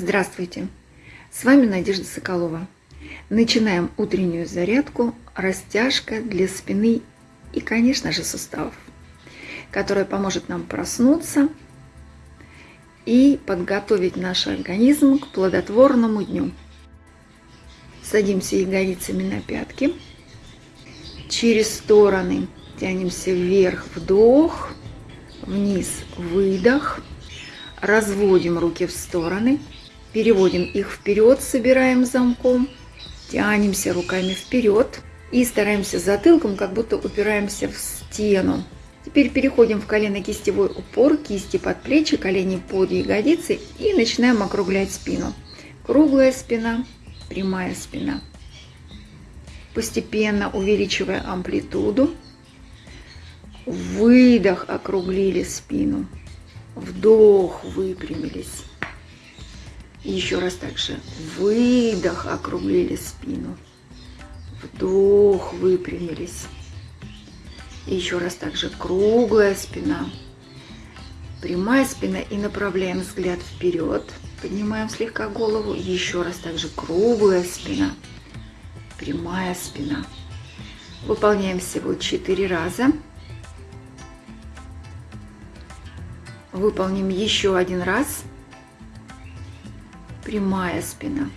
Здравствуйте! С вами Надежда Соколова. Начинаем утреннюю зарядку, растяжка для спины и, конечно же, суставов, которая поможет нам проснуться и подготовить наш организм к плодотворному дню. Садимся ягодицами на пятки, через стороны тянемся вверх, вдох, вниз, выдох, разводим руки в стороны, переводим их вперед, собираем замком, тянемся руками вперед и стараемся затылком, как будто упираемся в стену. Теперь переходим в колено-кистевой упор, кисти под плечи, колени под ягодицы и начинаем округлять спину. Круглая спина, прямая спина. Постепенно увеличивая амплитуду. Выдох, округлили спину. Вдох, выпрямились. Еще раз также. Выдох, округлили спину. Вдох, выпрямились. Еще раз также круглая спина. Прямая спина и направляем взгляд вперед. Поднимаем слегка голову. Еще раз также круглая спина. Прямая спина. Выполняем всего 4 раза. Выполним еще один раз. Прямая спина.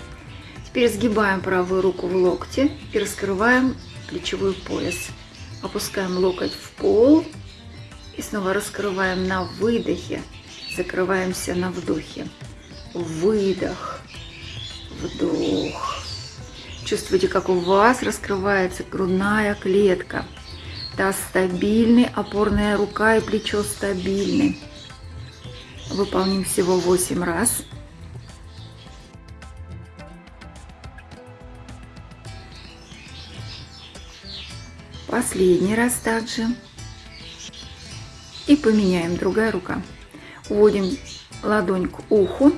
Теперь сгибаем правую руку в локте и раскрываем плечевой пояс. Опускаем локоть в пол и снова раскрываем на выдохе. Закрываемся на вдохе. Выдох. Вдох. Чувствуйте, как у вас раскрывается грудная клетка. Таз стабильный, опорная рука и плечо стабильны. Выполним всего 8 раз. Последний раз также. И поменяем другая рука. Уводим ладонь к уху,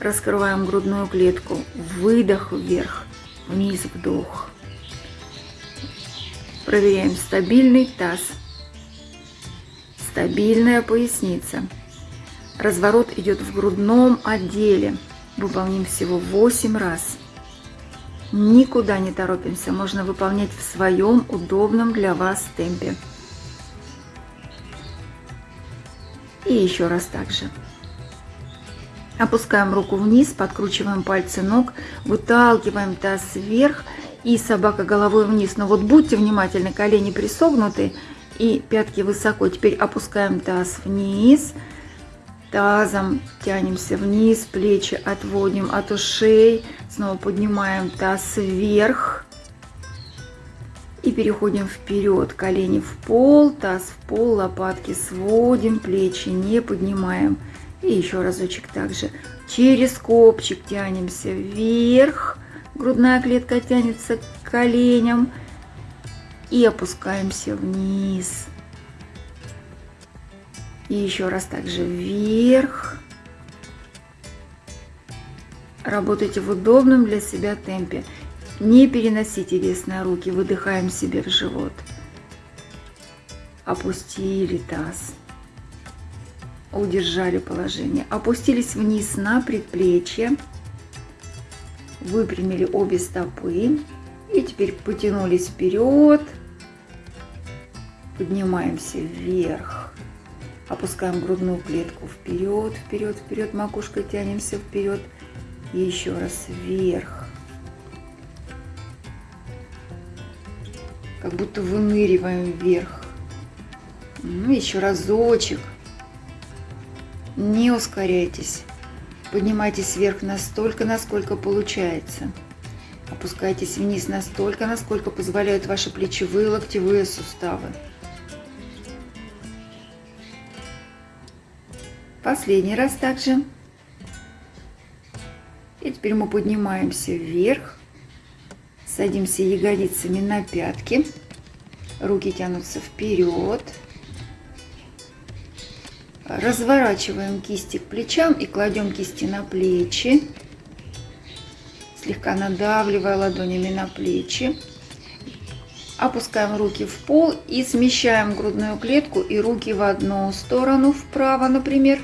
раскрываем грудную клетку, выдох вверх, вниз вдох. Проверяем стабильный таз, стабильная поясница. Разворот идет в грудном отделе. Выполним всего 8 раз. Никуда не торопимся, можно выполнять в своем удобном для вас темпе. И еще раз также. Опускаем руку вниз, подкручиваем пальцы ног, выталкиваем таз вверх и собака головой вниз. Но вот будьте внимательны, колени присогнуты и пятки высоко. Теперь опускаем таз вниз, Тазом тянемся вниз, плечи отводим от ушей. Снова поднимаем таз вверх. И переходим вперед. Колени в пол, таз в пол, лопатки сводим, плечи не поднимаем. И еще разочек также. Через копчик тянемся вверх. Грудная клетка тянется к коленям. И опускаемся вниз. И еще раз также вверх. Работайте в удобном для себя темпе. Не переносите вес на руки, выдыхаем себе в живот. Опустили таз. Удержали положение. Опустились вниз на предплечье. Выпрямили обе стопы. И теперь потянулись вперед. Поднимаемся вверх. Опускаем грудную клетку вперед, вперед, вперед, макушкой тянемся вперед. И еще раз вверх. Как будто выныриваем вверх. Ну, еще разочек. Не ускоряйтесь. Поднимайтесь вверх настолько, насколько получается. Опускайтесь вниз настолько, насколько позволяют ваши плечевые локтевые суставы. Последний раз также. И теперь мы поднимаемся вверх. Садимся ягодицами на пятки. Руки тянутся вперед. Разворачиваем кисти к плечам и кладем кисти на плечи. Слегка надавливая ладонями на плечи. Опускаем руки в пол и смещаем грудную клетку и руки в одну сторону, вправо, например.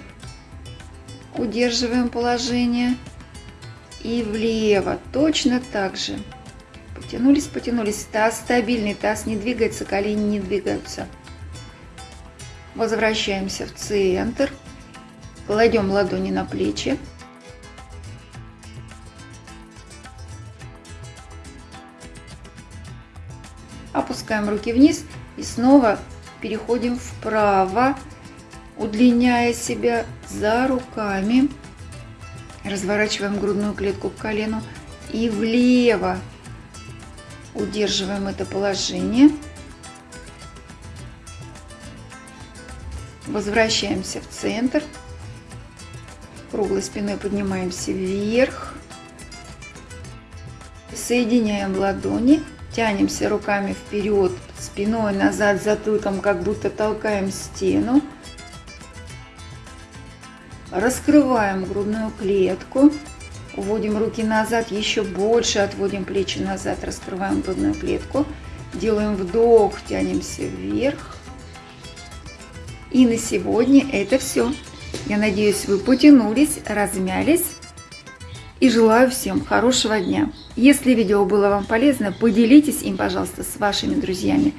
Удерживаем положение. и влево. Точно так же. Потянулись, потянулись. Таз стабильный, таз не двигается, колени не двигаются. Возвращаемся в центр. Кладем ладони на плечи. Опускаем руки вниз и снова переходим вправо, удлиняя себя за руками. Разворачиваем грудную клетку к колену и влево. Удерживаем это положение. Возвращаемся в центр. Круглой спиной поднимаемся вверх. Соединяем ладони. Тянемся руками вперед, спиной назад, затылком, как будто толкаем стену. Раскрываем грудную клетку. Уводим руки назад, еще больше отводим плечи назад, раскрываем грудную клетку. Делаем вдох, тянемся вверх. И на сегодня это все. Я надеюсь, вы потянулись, размялись. И желаю всем хорошего дня. Если видео было вам полезно, поделитесь им, пожалуйста, с вашими друзьями.